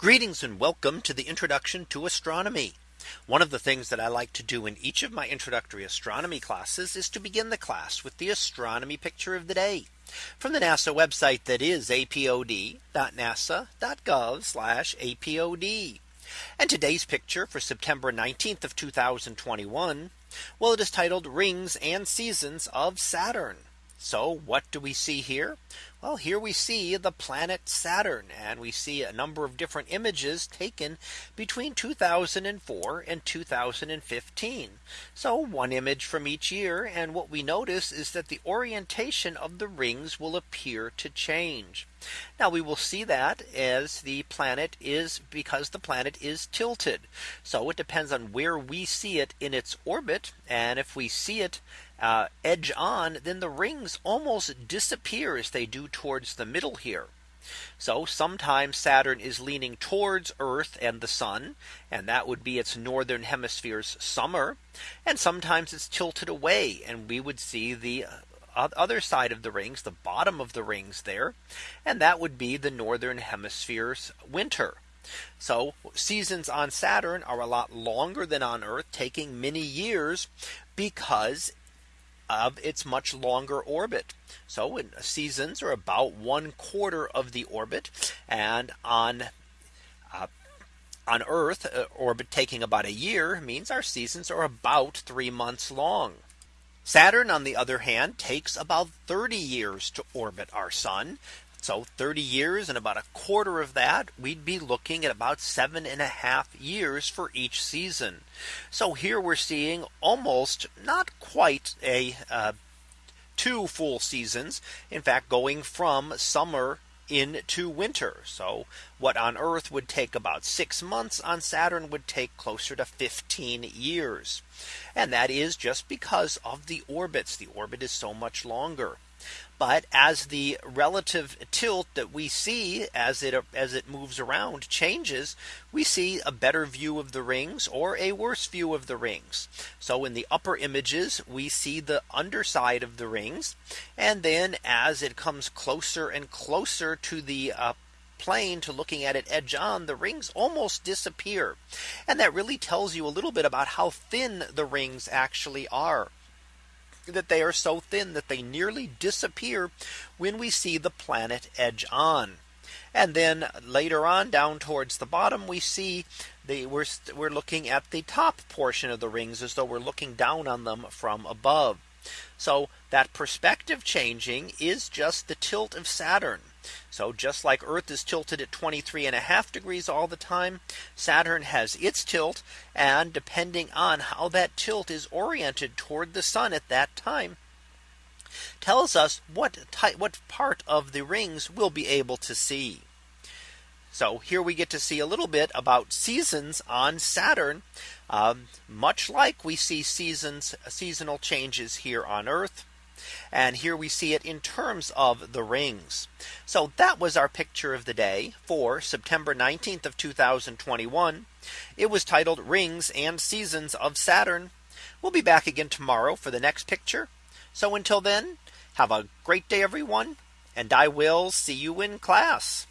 Greetings and welcome to the introduction to astronomy. One of the things that I like to do in each of my introductory astronomy classes is to begin the class with the astronomy picture of the day from the NASA website that is apod.nasa.gov apod. And today's picture for September 19th of 2021. Well, it is titled rings and seasons of Saturn. So what do we see here? Well, here we see the planet Saturn and we see a number of different images taken between 2004 and 2015. So one image from each year. And what we notice is that the orientation of the rings will appear to change. Now we will see that as the planet is because the planet is tilted. So it depends on where we see it in its orbit. And if we see it uh, edge on, then the rings almost disappear as they do towards the middle here. So sometimes Saturn is leaning towards Earth and the sun, and that would be its northern hemisphere's summer. And sometimes it's tilted away and we would see the uh, other side of the rings, the bottom of the rings there. And that would be the northern hemisphere's winter. So seasons on Saturn are a lot longer than on Earth, taking many years because of its much longer orbit. So in seasons are about one quarter of the orbit and on uh, on Earth uh, orbit taking about a year means our seasons are about three months long. Saturn on the other hand takes about 30 years to orbit our sun. So 30 years and about a quarter of that we'd be looking at about seven and a half years for each season. So here we're seeing almost not quite a uh, two full seasons. In fact, going from summer into winter. So what on Earth would take about six months on Saturn would take closer to 15 years. And that is just because of the orbits. The orbit is so much longer. But as the relative tilt that we see as it as it moves around changes, we see a better view of the rings or a worse view of the rings. So in the upper images, we see the underside of the rings. And then as it comes closer and closer to the uh, plane to looking at it edge on the rings almost disappear. And that really tells you a little bit about how thin the rings actually are that they are so thin that they nearly disappear when we see the planet edge on. And then later on down towards the bottom, we see the we're, we're looking at the top portion of the rings as though we're looking down on them from above. So that perspective changing is just the tilt of Saturn. So just like Earth is tilted at 23 and a half degrees all the time, Saturn has its tilt. And depending on how that tilt is oriented toward the sun at that time, tells us what type what part of the rings we'll be able to see. So here we get to see a little bit about seasons on Saturn, um, much like we see seasons seasonal changes here on Earth. And here we see it in terms of the rings. So that was our picture of the day for September 19th of 2021. It was titled rings and seasons of Saturn. We'll be back again tomorrow for the next picture. So until then, have a great day, everyone. And I will see you in class.